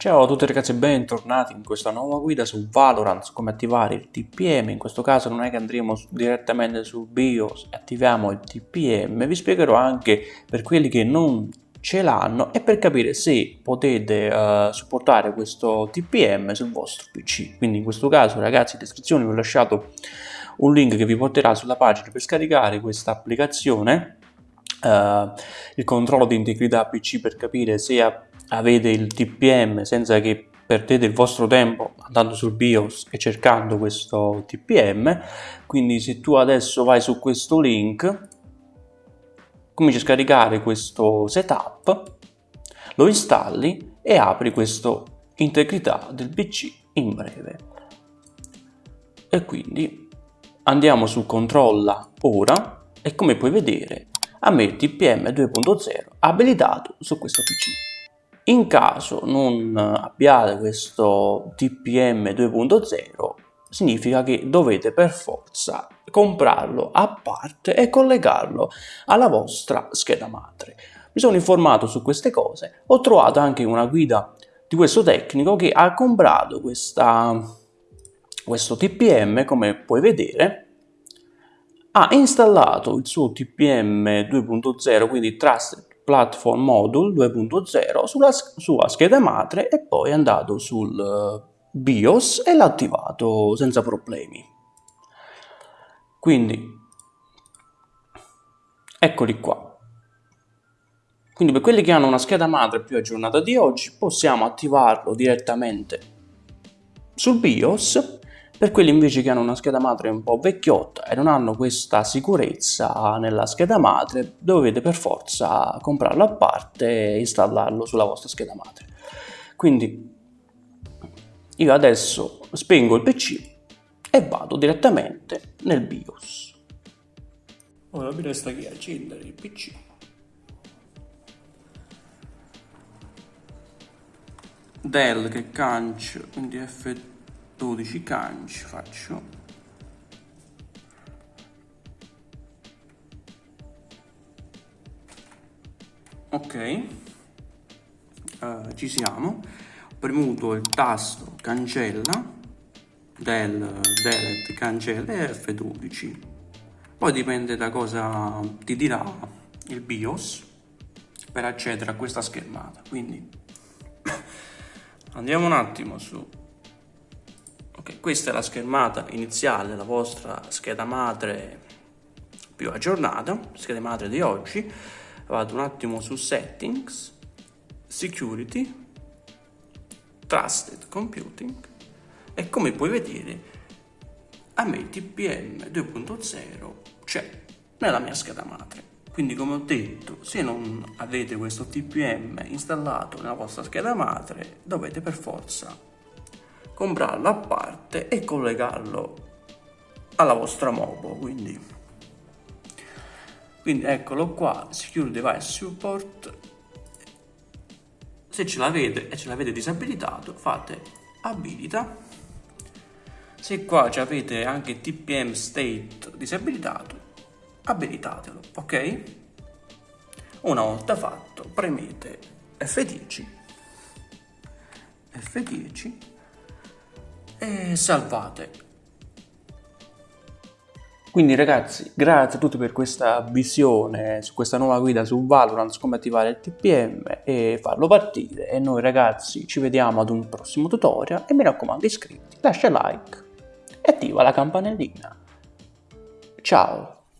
Ciao a tutti ragazzi e bentornati in questa nuova guida su Valorant, come attivare il TPM, in questo caso non è che andremo direttamente sul BIOS e attiviamo il TPM, vi spiegherò anche per quelli che non ce l'hanno e per capire se potete uh, supportare questo TPM sul vostro PC. Quindi in questo caso ragazzi in descrizione vi ho lasciato un link che vi porterà sulla pagina per scaricare questa applicazione, uh, il controllo di integrità PC per capire se avete il TPM senza che perdete il vostro tempo andando sul BIOS e cercando questo TPM quindi se tu adesso vai su questo link cominci a scaricare questo setup lo installi e apri questo integrità del PC in breve. E quindi andiamo su controlla ora e come puoi vedere a me il TPM 2.0 abilitato su questo PC in caso non abbiate questo TPM 2.0 significa che dovete per forza comprarlo a parte e collegarlo alla vostra scheda madre. Mi sono informato su queste cose, ho trovato anche una guida di questo tecnico che ha comprato questa, questo TPM come puoi vedere ha installato il suo TPM 2.0 quindi Trusted Platform Module 2.0 sulla sua scheda madre e poi è andato sul eh, BIOS e l'ha attivato senza problemi. Quindi, eccoli qua. Quindi per quelli che hanno una scheda madre più aggiornata di oggi possiamo attivarlo direttamente sul BIOS per quelli invece che hanno una scheda madre un po' vecchiotta e non hanno questa sicurezza nella scheda madre, dovete per forza comprarlo a parte e installarlo sulla vostra scheda madre. Quindi io adesso spengo il PC e vado direttamente nel BIOS. Ora mi resta che accendere il PC. Del che cancio, quindi F 12 canci faccio. Ok. Uh, ci siamo. Ho premuto il tasto cancella del delete cancella e F12 poi dipende da cosa ti dirà il BIOS per accedere a questa schermata. Quindi andiamo un attimo su Ok, questa è la schermata iniziale della vostra scheda madre più aggiornata, scheda madre di oggi. Vado un attimo su Settings, Security, Trusted Computing e come puoi vedere a me TPM 2.0 c'è nella mia scheda madre. Quindi come ho detto, se non avete questo TPM installato nella vostra scheda madre, dovete per forza comprarlo a parte e collegarlo alla vostra MOBO quindi. Quindi eccolo qua secure device support. Se ce l'avete e ce l'avete disabilitato fate abilita. Se qua avete anche tpm state disabilitato abilitatelo ok? Una volta fatto premete F10 F10 e salvate. Quindi ragazzi, grazie a tutti per questa visione su questa nuova guida su Valorant, come attivare il TPM e farlo partire. E noi ragazzi ci vediamo ad un prossimo tutorial e mi raccomando iscriviti, lascia like e attiva la campanellina. Ciao!